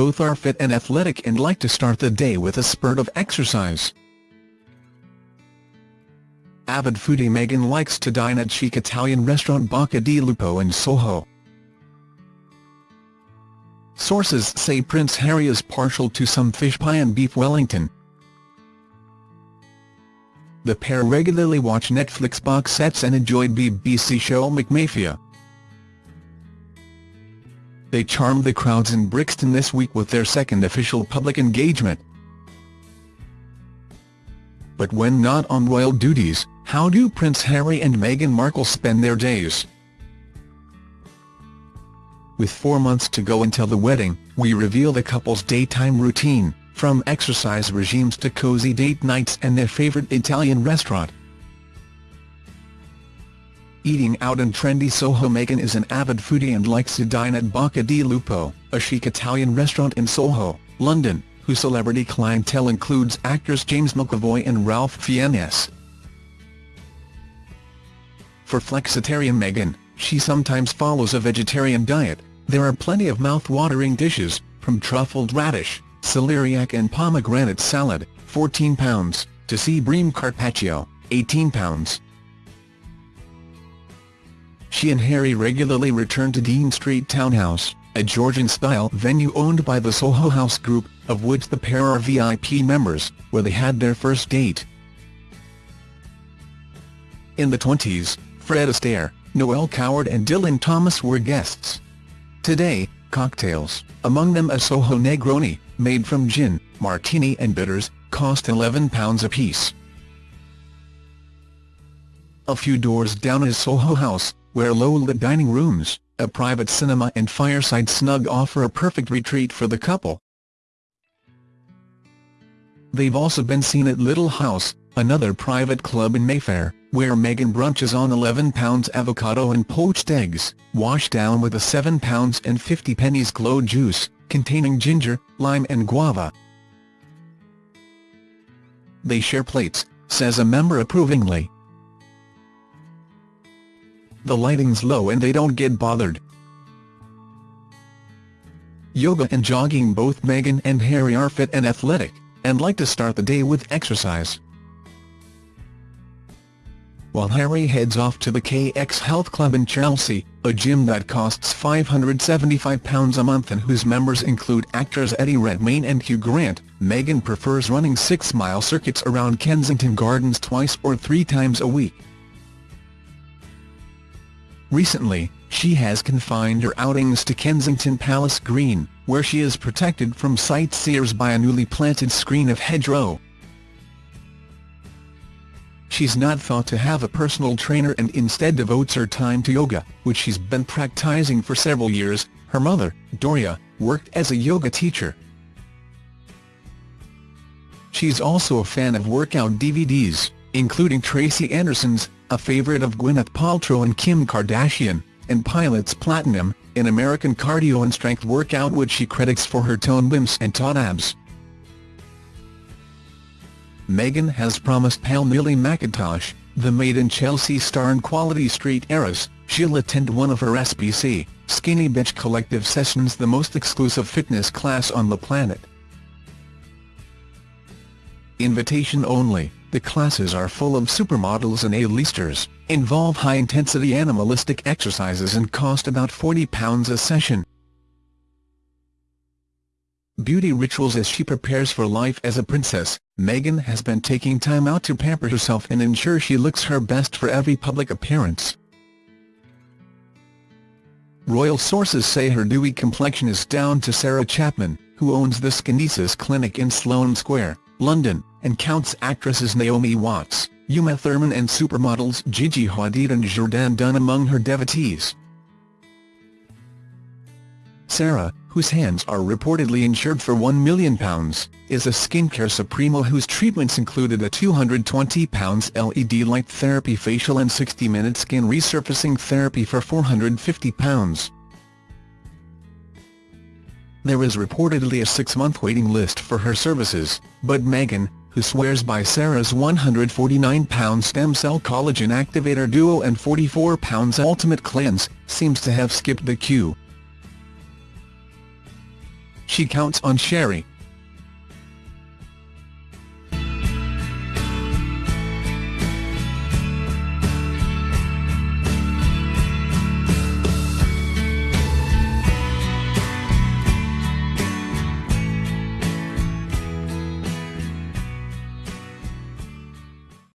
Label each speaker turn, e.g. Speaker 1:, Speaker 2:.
Speaker 1: Both are fit and athletic and like to start the day with a spurt of exercise. Avid foodie Meghan likes to dine at chic Italian restaurant Bocca di Lupo in Soho. Sources say Prince Harry is partial to some fish pie and beef Wellington. The pair regularly watch Netflix box sets and enjoy BBC show McMafia. They charmed the crowds in Brixton this week with their second official public engagement. But when not on royal duties, how do Prince Harry and Meghan Markle spend their days? With four months to go until the wedding, we reveal the couple's daytime routine, from exercise regimes to cozy date nights and their favourite Italian restaurant. Eating out in trendy Soho Meghan is an avid foodie and likes to dine at Bocca di Lupo, a chic Italian restaurant in Soho, London, whose celebrity clientele includes actors James McAvoy and Ralph Fiennes. For flexitarian Meghan, she sometimes follows a vegetarian diet. There are plenty of mouth-watering dishes, from truffled radish, celeriac and pomegranate salad, £14, to sea bream carpaccio, £18. She and Harry regularly return to Dean Street Townhouse, a Georgian-style venue owned by the Soho House Group, of which the pair are VIP members, where they had their first date. In the 20s, Fred Astaire, Noel Coward and Dylan Thomas were guests. Today, cocktails, among them a Soho Negroni, made from gin, martini and bitters, cost £11 apiece. A few doors down is Soho House, where low-lit dining rooms, a private cinema and fireside snug offer a perfect retreat for the couple. They've also been seen at Little House, another private club in Mayfair, where Meghan brunches on £11 avocado and poached eggs, washed down with a £7 and 50 pennies glow juice, containing ginger, lime and guava. They share plates, says a member approvingly. The lighting's low and they don't get bothered. Yoga and jogging Both Meghan and Harry are fit and athletic, and like to start the day with exercise while Harry heads off to the KX Health Club in Chelsea, a gym that costs £575 a month and whose members include actors Eddie Redmayne and Hugh Grant, Meghan prefers running six-mile circuits around Kensington Gardens twice or three times a week. Recently, she has confined her outings to Kensington Palace Green, where she is protected from sightseers by a newly planted screen of hedgerow. She's not thought to have a personal trainer and instead devotes her time to yoga, which she's been practicing for several years. Her mother, Doria, worked as a yoga teacher. She's also a fan of workout DVDs, including Tracy Anderson's, a favourite of Gwyneth Paltrow and Kim Kardashian, and Pilates Platinum, an American cardio and strength workout which she credits for her toned limbs and taut abs. Meghan has promised pal Millie Mackintosh, the Made in Chelsea star and Quality Street heiress, she'll attend one of her SBC, Skinny Bitch Collective sessions the most exclusive fitness class on the planet. Invitation only, the classes are full of supermodels and A-listers, involve high-intensity animalistic exercises and cost about £40 a session beauty rituals as she prepares for life as a princess, Meghan has been taking time out to pamper herself and ensure she looks her best for every public appearance. Royal sources say her dewy complexion is down to Sarah Chapman, who owns the Skinesis Clinic in Sloane Square, London, and counts actresses Naomi Watts, Uma Thurman and supermodels Gigi Hadid and Jourdan Dunn among her devotees. Sarah, whose hands are reportedly insured for £1 million, is a skincare supremo whose treatments included a £220 LED light therapy facial and 60-minute skin resurfacing therapy for £450. There is reportedly a six-month waiting list for her services, but Meghan, who swears by Sarah's £149 stem cell collagen activator duo and £44 ultimate cleanse, seems to have skipped the queue. She counts on Sherri,